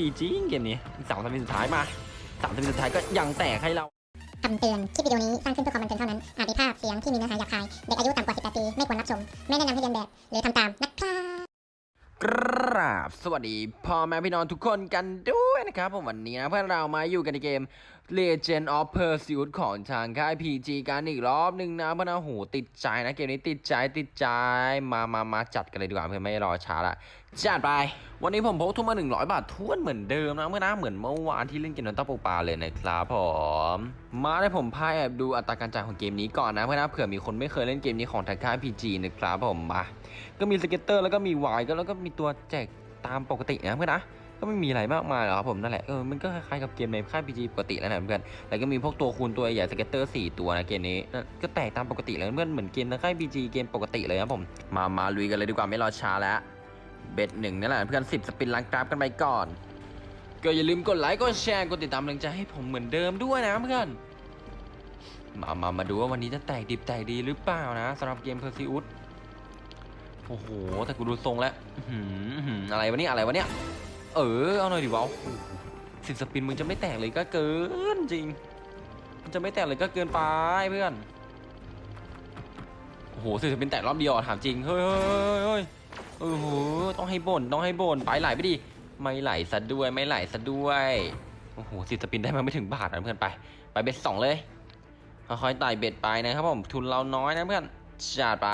ดีจริงเกมนี้สามสปิสุดท้ายมาสามสปิสุดท้ายก็ยังแตกให้เราคำเตือน คลิปวิดีโอนี้สร้างขึ้นเพื่อความบันเทิงเท่านั้น อาจมีภาพเสียงที่มีเนื้อหาหยาบคาย เด็กอายุต่ำกว่า 18 ปี ไม่ควรรับชม ไม่แนะนำให้เรียนแบบ หรือทำตามนะครับ กราบสวัสดีพ่อแม่พี่น้องทุกคนกันด้วยนะครับผมวันนี้นะเพื่อนเรามาอยู่กันในเกม Legend of Pursuit ของทางค่าย PG กันอีกรอบหนึ่งนะเพื่อนนะโหติดใจนะเกมนี้ติดใจติดใจมามามาจัดกันเลยดีกว่าเพื่อนไม่รอช้าละจัดไป วันนี้ผมพกทุนมา 100 บาททุนเหมือนเดิมนะเพื่อนนะเหมือนเมื่อวานที่เล่นเกมน้ำเต้าปูปลาเลยนะครับผมมาได้ผมพาแอบดูอัตราการจ่ายของเกมนี้ก่อนนะเพื่อนนะเผื่อมีคนไม่เคยเล่นเกมนี้ของทางค่าย PG นะครับผมมา ก็มี scatter แล้วก็มี wild ก็แล้วก็มีตัวแจกตามปกตินะเพื่อนนะก็ไม่มีอะไรมากมายหรอกครับผมนั่นแหละเออมันก็คล้ายๆกับเกมในค่าย PG ปกติแล้วนะเพื่อนแล้วก็มีพวกตัวคูณตัวใหญ่ scatter 4ตัวนะเกมนี้ก็แตกตามปกติเลยเพื่อนเหมือนเกมในค่าย PG เกมปกติเลยครับผมมามาลุยกันเลยดีกว่าไม่รอช้าแล้ว bet หนึ่งนั่นแหละเพื่อน10 spin ล้างกราฟกันไปก่อน ก็อย่าลืมกดไลค์กดแชร์กดติดตามกำลังใจให้ผมเหมือนเดิมด้วยนะเพื่อนมามามาดูว่าวันนี้จะแตกดิบแตกดีหรือเปล่านะสำหรับเกมเพอร์ซิอุส โอ้โหแต่กูดูทรงแล้วอะไรวะเนี่ยอะไรวะเนี่ยเออเอาหน่อยดิวะสิบ spin มึงจะไม่แตกเลยก็เกินจริงมันจะไม่แตกเลยก็เกินไปเพื่อนโอ้โหสิบสปินแตกรอบเดียวถามจริงเฮ้ยเฮ้ยเฮ้ยเฮ้ยโอ้โหต้องให้บ่นต้องให้บ่นไปไหลไปดิไม่ไหลซะด้วยไม่ไหลซะด้วยโอ้โหสิบสปินได้มาไม่ถึงบาทนะเพื่อนไป ไปเบ็ดสองเลยค่อยๆไต่เบ็ดไปนะครับผมทุนเราน้อยนะเพื่อนจัดไป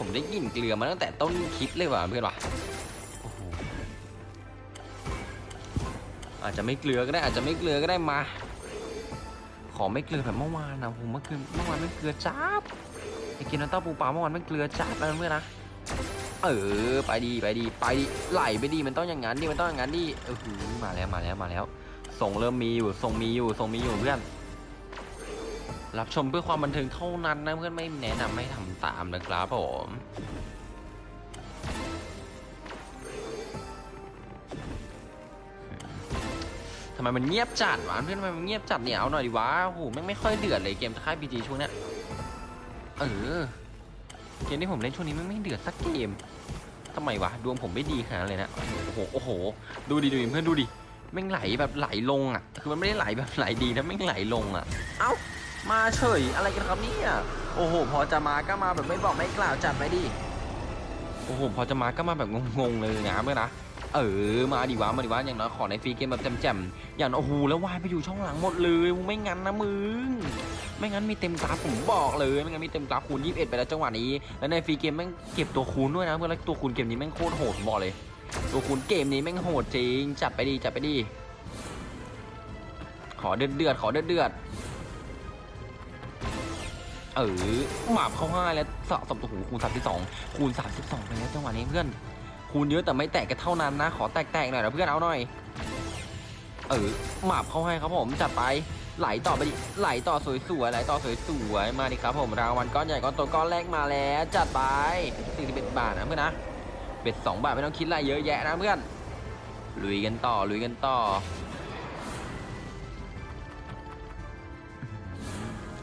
ผมได้กลิ่นเกลือมาตั้งแต่ต้นคลิปเลยว่ะเพื่อนว่ะอาจจะไม่เกลือก็ได้อาจจะไม่เกลือก็ได้มา ขอไม่เกลือแบบเมื่อวานนะผมเมื่อคืนเมื่อวานไม่เกลือจับไอ้กินน้ำเต้าปูปลาเมื่อวานไม่เกลือจับนะเพื่อนนะเออไปดีไปดีไปดีไหลไปดีมันต้องอย่างนั้นดิมันต้องอย่างนั้นดิเออมาแล้วมาแล้วมาแล้วส่งเริ่มมีอยู่ส่งมีอยู่ส่งมีอยู่เพื่อน รับชมเพื่อความบันเทิงเท่านั้นนะเพื่อนไม่แนะนำให้ทำตามนะครับผมทำไมมันเงียบจัดวะเพื่อนทำไมมันเงียบจัดเนี่ยเอาหน่อยดิวะโอ้โหแม่ไม่ค่อยเดือดเลยเกมค่ายพีจีช่วงเนี้ยเออเกมที่ผมเล่นช่วงนี้แม่ไม่เดือดสักเกมทำไมวะดวงผมไม่ดีขนาดเลยนะโอ้โหโอ้โห ดูดิดูดิเพื่อนดูดิแม่งไหลแบบไหลลงอะ คือมันไม่ได้ไหลแบบไหลดีนะแม่งไหลลงอะ เอ้า มาเฉยอะไรกันครับเนี่ยโอ้โห พอจะมาก็มาแบบไม่บอกไม่กล่าวจัดไปดิโอ้โหพอจะมาก็มาแบบงงๆเลยนะเพื่อนนะเออมาดิวะมาดิวะอย่างน้อยขอใน free game แบบแจ่มๆอย่างโอ้โหแล้ววายไปอยู่ช่องหลังหมดเลยไม่งั้นนะมึงไม่งั้นมีเต็มกราฟผมบอกเลยไม่งั้นมีเต็มกราฟคูณ21 ไปแล้วจังหวะนี้แล้วใน free game แม่งเก็บตัวคูณด้วยนะเพื่อนแล้วตัวคูณเกมนี้แม่งโคตรโหดผมบอกเลย ตัวคูณเกมนี้แม่งโหดจริงจัดไปดีจัดไปดีขอเดือดเดือดขอเดือดเดือด เออหมาบเข้าห้าแล้วสะสมตัวหูคูณสามสิบสองคูณสามสิบสองไปแล้วจังหวะนี้เพื่อน คูณเยอะแต่ไม่แตกกันเท่านั้นนะ ขอแตกๆหน่อยนะเพื่อนเอาหน่อย เออหมาบเข้าให้ครับผมจัดไปไหลต่อไปดิไหลต่อสวยๆไหลต่อสวยๆมาดิครับผมรางวัลก้อนใหญ่ก้อนโตก้อนแรกมาแล้วจัดไปสี่สิบเอ็ดบาทนะเพื่อนนะเบ็ดสองบาทไม่ต้องคิดอะไรเยอะแยะนะเพื่อนลุยกันต่อลุยกันต่อ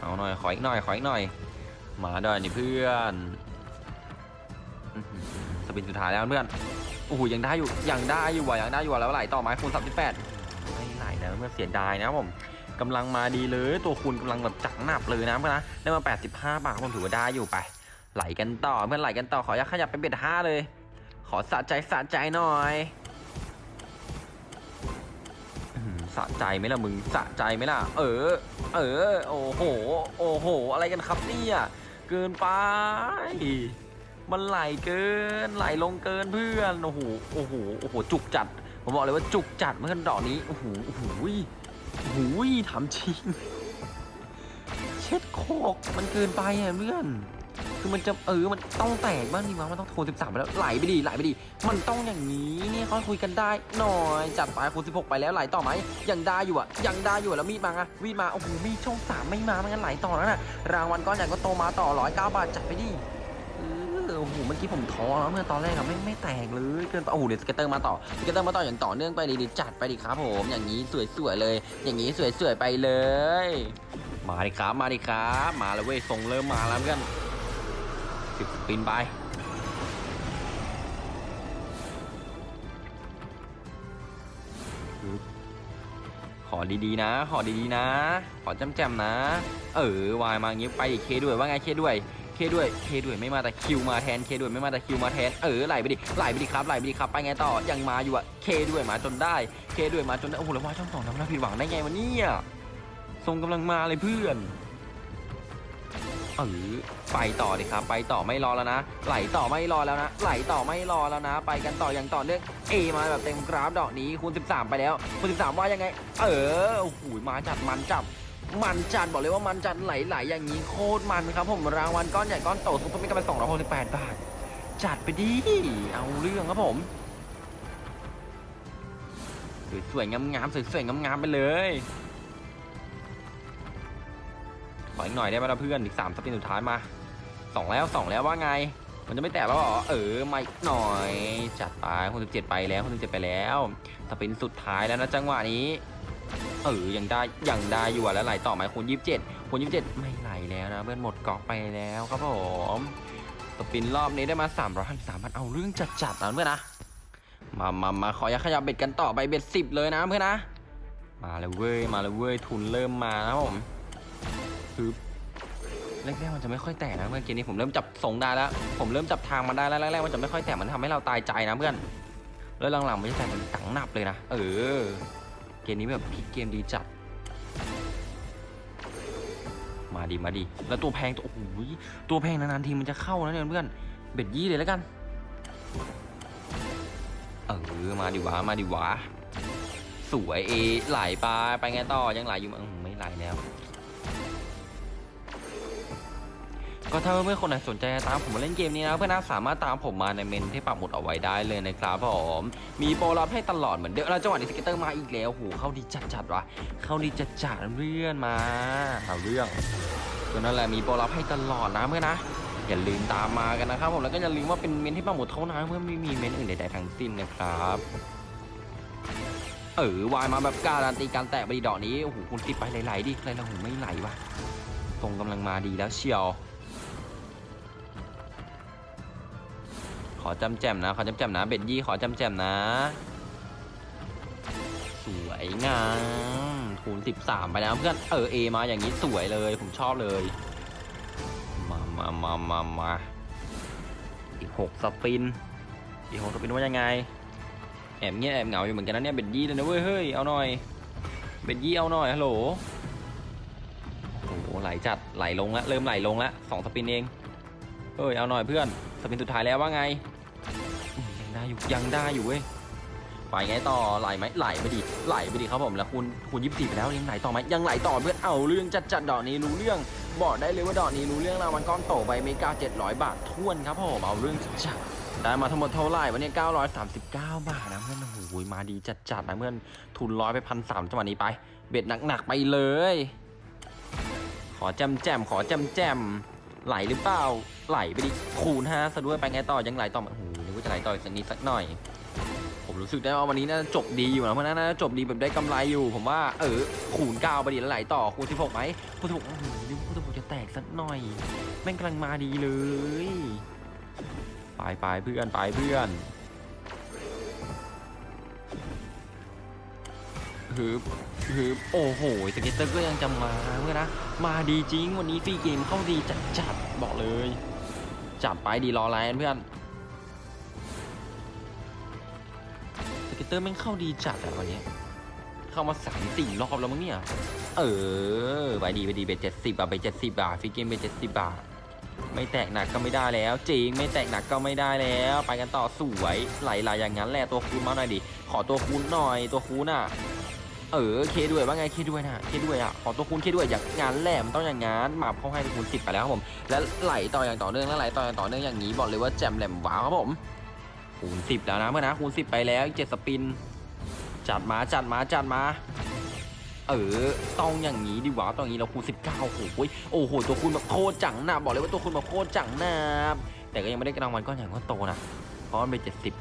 เอาหน่อยขออีกหน่อยขออีกหน่อย มาด้วยนี่เพื่อนสปินสุดท้ายแล้วเพื่อนโอ้โหยังได้อยู่ยังได้อยู่ว่ะยังได้อยู่ว่ะแล้วไหลต่อไม้คูณ38ไม่ไหลนะเพื่อนเสียดายนะผมกำลังมาดีเลยตัวคูณกำลังแบบจักหนับเลยนะเพื่อนนะได้มา85บาทผมถือว่าได้อยู่ไปไหลกันต่อเพื่อนไหลกันต่อขออยากขยับไปเบ็ดห้าเลย ขอสะใจสะใจหน่อย สะใจไหมล่ะมึงสะใจไหมล่ะ เออ เออ โอ้โห โอ้โห อะไรกันครับเนี่ยเกินไป มันไหลเกิน ไหลลงเกินเพื่อน โอ้โห โอ้โห โอ้โห จุกจัด ผมบอกเลยว่าจุกจัดเมื่อนดอกนี้ โอ้โห โอ้โหโอ้โหถามจริง เช็ดโคก มันเกินไปอะเพื่อน คือมันจะเออ มันต้องแตกบ้างดีวะมันต้องโทร13 ไปแล้ว ไหลไปดีไหลไปดี มันต้องอย่างนี้เนี่ยเขาคุยกันได้หน่อย จัดไปคูณ16 ไปแล้วไหลต่อไหมยังได้อยู่อะ ยังได้อยู่แล้วมีดมาอะมีดมา โอ้โห มีดช่องสามไม่มาไม่งั้นไหลต่อแล้วน่ะ รางวัลก้อนใหญ่ก็โตมาต่อร้อยเก้าบาทจัดไปดิเออโอ้โห เมื่อกี้ผมท้อแล้วเมื่อตอนแรกอะไม่ไม่แตกเลยเกินไปโอ้โหเดี๋ยว scatter มาต่อ scatter มาต่ออย่างต่อเนื่องไปดีดีจัดไปดิครับผม อย่างนี้สวยๆเลย อย่างนี้สวยๆไปเลย มาดิครับ มาดิครับ มาแล้วเว้ยทรงเริ่มมาแล้วเพื่อน สิบปินไปขอดีๆนะ ขอดีๆนะ ขอจำแจมนะ เออวายมาเงี้ยไปอีกเคด้วยว่าไงเคด้วย เคด้วย เคด้วยไม่มาแต่คิวมาแทน เคด้วยไม่มาแต่คิวมาแทน เออไหลไปดิ ไหลไปดิครับ ไหลไปดิครับ ไปไงต่อ ยังมาอยู่อะเคด้วยมาจนได้ เคด้วยมาจนได้ โอ้โหแล้วว่าช่องสองทำหน้าผิดหวังได้ไงวะเนี่ยทรงกำลังมาเลยเพื่อน เออไปต่อดิครับ ไปต่อไม่รอแล้วนะ ไหลต่อไม่รอแล้วนะ ไหลต่อไม่รอแล้วนะ ไปกันต่ออย่างต่อเนื่องเอมาแบบเต็มกราฟดอกนี้คูณ 13 ไปแล้วคูณ13 ว่ายังไง เออโอ้โหมาจัดมันจับมันจัดบอกเลยว่ามันจัดไหลๆอย่างนี้โคตรมันครับผมรางวัลก้อนใหญ่ก้อนโตสุดไม่กันไป268บาท จัดไปดิเอาเรื่องครับผมสวยๆงามๆสวยๆงามๆไปเลย ขออีกหน่อยได้ไหมล่ะเพื่อนอีกสามสปินสุดท้ายมาสองแล้วสองแล้วว่าไง มันจะไม่แตกแล้วเหรอเออมาอีกหน่อย จัดไปคนสิบเจ็ดไปแล้วคนสิบเจ็ดไปแล้วสปินสุดท้ายแล้วนะจังหวะนี้เออยังได้ยังได้อยู่อะแล้วไหลต่อไหมคูณยี่สิบเจ็ดคูณยี่สิบเจ็ดไม่ไหลแล้วนะเพื่อนหมดกาะไปแล้วครับผมสปินรอบนี้ได้มาสามร้อยสามพันเอาเรื่องจัดจัดๆนะเพื่อนนะมามามาขอยักขยับเบ็ดกันต่อไปเบ็ดสิบเลยนะเพื่อนนะ มาเลยเว้ยมาเลยเว้ยทุนเริ่มมานะผม คือแรกๆมันจะไม่ค่อยแตกนะเมื่อกี้นี้ผมเริ่มจับทรงได้แล้ว ผมเริ่มจับทางมาได้แล้วแรกๆมันจะไม่ค่อยแตกมันทำให้เราตายใจนะเพื่อนแล้วหลังๆมันจะแตกมันตังหนับเลยนะเออ เกมนี้แบบพลิกเกมดีจัดมาดีมาดี แล้วตัวแพงตัวโอ้โหตัวแพงนานๆทีมันจะเข้านะเนี่ยเพื่อนbet ยี่เลยแล้วกันเออมาดิวะมาดิวะสวยเอไหลไปไปไงต่อยังไหลอยู่มั้ยอื้อไม่ไหลแล้ว ก็ถ้าเพื่อนๆคนไหนสนใจตามผมมาเล่นเกมนี้นะเพื่อนๆสามารถตามผมมาในเมนต์ที่ปักหมุดเอาไว้ได้เลยนะครับผมมีโปรรับให้ตลอดเหมือนเดิมแล้วจังหวะนี้ scatter มาอีกแล้วโหเข้าดีจัดจัดๆวะเข้าดีจัดๆเพื่อนมาเอาเรื่องก็นั่นแหละมีโปรรับให้ตลอดนะเพื่อนนะอย่าลืมตามมากันนะครับผมแล้วก็อย่าลืมว่าเป็นเมนที่ปักหมุดเท่านั้นเพื่อนไม่มีเมนอื่นใดๆทั้งสิ้นนะครับเออวายมาแบบการันตีการแตกไปดีดอกนี้โอ้โหคุณติดไปไหลๆดิไหลๆโอ้โหไม่ไหลวะตรงกำลังมาดีแล้วเชียว อจำแจมนะ ขอจำแจมนะ เบ็ดยี่ขอจำแจมนะ สวยงามคูณ13 ไปแล้วเพื่อนเออเอมาอย่างนี้สวยเลยผมชอบเลย มามามามามาอีกหกสปิน อีกหกสปินว่ายังไง แอบเงี้ยแอบเหงาอยู่เหมือนกันนะเนี่ยเบ็ดยี่เลยนะเว้ยเฮ้ยเอาหน่อยเบ็ดยี่เอาหน่อยฮัลโหลโอ้โหไหลจัดไหลลงละเริ่มไหลลงละสองสปินเองเอ้ยเอาหน่อยเพื่อนสปินสุดท้ายแล้วว่าไง อยังได้อยู่ยังได้อยู่เว้ยไปไงต่อไหลไหมไหลไปดิไหลไปดิครับผมแล้วคูณคูณยี่สิบไปแล้วยังไหลต่อไหมยังไหลต่อเพื่อนเอาเรื่องจัดจัดๆดอกนี้รู้เรื่องบอกได้เลยว่าดอกนี้รู้เรื่องรางวัลก้อนโตไปเมกา700บาทท่วนครับผมเอาเรื่องจัดๆได้มาทั้งหมดเท่าไหร่วันนี้939 บาทนะเพื่อนโอ้โหมาดีจัดจัดๆนะเพื่อนทุนร้อยไปพันสามจังหวะนี้ไป เบ็ดหนักๆไปเลย ขอแจมแจมขอแจมแจมไหลหรือเปล่าไหลไปดิคูณห้าซะด้วยไปไงต่อยังไหลต่อไหมโอ้โห ไหลต่ออีกสักนิดสักหน่อย ผมรู้สึกได้ว่าวันนี้น่าจะจบดีอยู่นะเพราะน่าจะจบดีแบบได้กำไรอยู่ ผมว่าเออคูณเก้าไปดิแล้วไหลต่อคูณสิบหกไหมคูณสิบหกโอ้โหนึกว่าคูณสิบหกจะแตกสักหน่อย แม่งกำลังมาดีเลยไปไปเพื่อนไปเพื่อนฮึบฮึบโอ้โห scatter ก็ยังจะมาเพื่อนนะมาดีจริงวันนี้ free game เข้าดีจัดจัดบอกเลย จัดไปดีรอแล้วเพื่อน scatter แม่งเข้าดีจัดอะวันนี้ เข้ามาสามสี่รอบแล้วมั้งเนี่ย เออไปดีไปดี bet เจ็ดสิบอะไปเจ็ดสิบาท free game bet เจ็ดสิบบาทไม่แตกหนักก็ไม่ได้แล้ว จริงไม่แตกหนักก็ไม่ได้แล้ว ไปกันต่อสวยไหลๆอย่างนั้นแหละตัวคูณมาหน่อยดิขอตัวคูณหน่อยตัวคูณอะเออเคด้วยว่าไงเคด้วยนะเคด้วยอะขอตัวคูณเคด้วยอย่างงั้นแหละมันต้องอย่างงั้นมาเข้าให้ตัวคูณสิบไปแล้วครับผม แล้วไหลต่ออย่างต่อเนื่องแล้วไหลต่ออย่างต่อเนื่องอย่างนี้บอกเลยว่าแจ่มแหลมว้าวครับผม คูณสิบแล้วนะเพื่อนนะคูณสิบไปแล้วเจ็ดสปิน จัดมาจัดมาจัดมา เออต้องอย่างนี้ดีกว่าต้องอย่างนี้เราคูณสิบเก้าโอ้โหโอ้โหตัวคูณแบบโคตรจังนะบอกเลยว่าตัวคูณแบบโคตรจังนะแต่ก็ยังไม่ได้กระรางวัลก้อนใหญ่ก้อนโตนะเพราะมันเป็นเจ็ดสิบ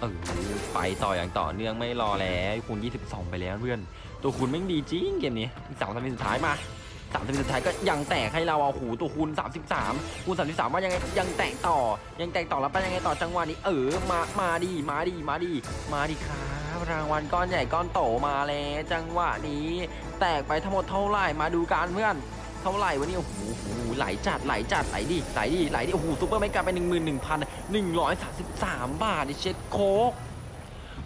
เออไปต่ออย่างต่อเนื่องไม่รอแล้วคูณ22 ไปแล้วเพื่อน ตัวคูณแม่งดีจริงเกมนี้อีกสาม spin สุดท้ายมา สาม spin สุดท้ายก็ยังแตกให้เราอะโอ้โหตัวคูณ33คูณ33ว่ายังไงยังแตกต่อ ยังแตกต่อแล้วไปยังไงต่อจังหวะนี้ เออมามาดีมาดีมาดีมาดีครับรางวัลก้อนใหญ่ก้อนโตมาแล้วจังหวะนี้ แตกไปทั้งหมดเท่าไหร่มาดูกันเพื่อนเท่าไหร่วะเนี่ยโอ้โหโอ้โหไหลจัดไหลจัดไหลดิไหลดิไหลดิโอ้โห super mega ไปหนึ่งหมื่นหนึ่งพันหนึ่งร้อยสามสิบสามบาทดิเช็ดโคก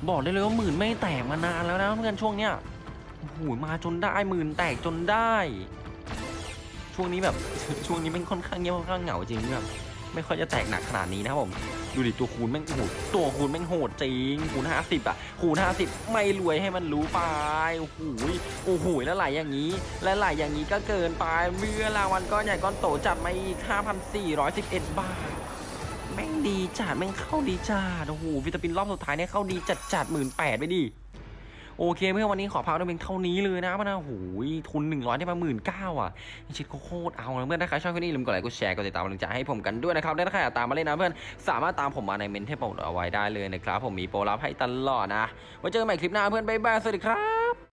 บอกได้เลยว่าหมื่นไม่แตกมานานแล้วนะเพื่อนช่วงเนี้ยโอ้โหมาจนได้หมื่นแตกจนได้ ช่วงนี้แบบ ช่วงนี้เป็นค่อนข้างเงียบค่อนข้างเหงาจริงแบบไม่ค่อยจะแตกหนักขนาดนี้นะครับผมดูดิตัวคูณแม่งโหดตัวคูณแม่งโหดจริงคูณห้าสิบอะคูณห้าสิบไม่รวยให้มันรู้ไปโอ้โหโอ้โหแล้วไหลอย่างนี้ และไหลอย่างนี้ก็เกินไปเมื่อรางวัลก้อนใหญ่ก้อนโตจัดมาอีก5,411บาทแม่งดีจัดแม่งเข้าดีจัดโอ้โหวิตามินรอบสุดท้ายเนี่ยเข้าดีจัดจัดหมื่นแปดไปดิ โอเคเพื่อนวันนี้ขอพักด้วยเพียงเท่านี้เลยนะมันนะโอ้โหทุน100ได้มาหมื่นเก้าอะชิดโคตรเอาเลยเพื่อนถ้าใครชอบคลิปนี้ลืมกดไลค์กดแชร์กดติดตามกำลังใจให้ผมกันด้วยนะครับและถ้าใครอยากตามมาเล่นนะเพื่อนสามารถตามผมมาในเมนเทปเอาไว้ได้เลยนะครับผมมีโปรลับให้ตลอดนะไว้เจอกันใหม่คลิปหน้าเพื่อนบ๊ายบายสวัสดีครับ